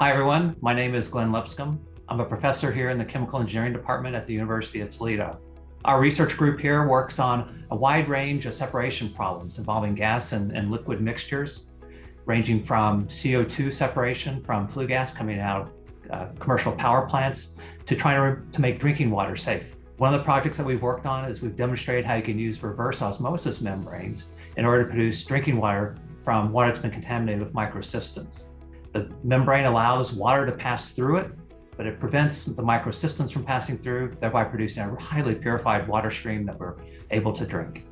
Hi, everyone. My name is Glenn Lipscomb. I'm a professor here in the Chemical Engineering Department at the University of Toledo. Our research group here works on a wide range of separation problems involving gas and, and liquid mixtures, ranging from CO2 separation from flue gas coming out of uh, commercial power plants to trying to, to make drinking water safe. One of the projects that we've worked on is we've demonstrated how you can use reverse osmosis membranes in order to produce drinking water from water that's been contaminated with microcystins. The membrane allows water to pass through it, but it prevents the microcystins from passing through, thereby producing a highly purified water stream that we're able to drink.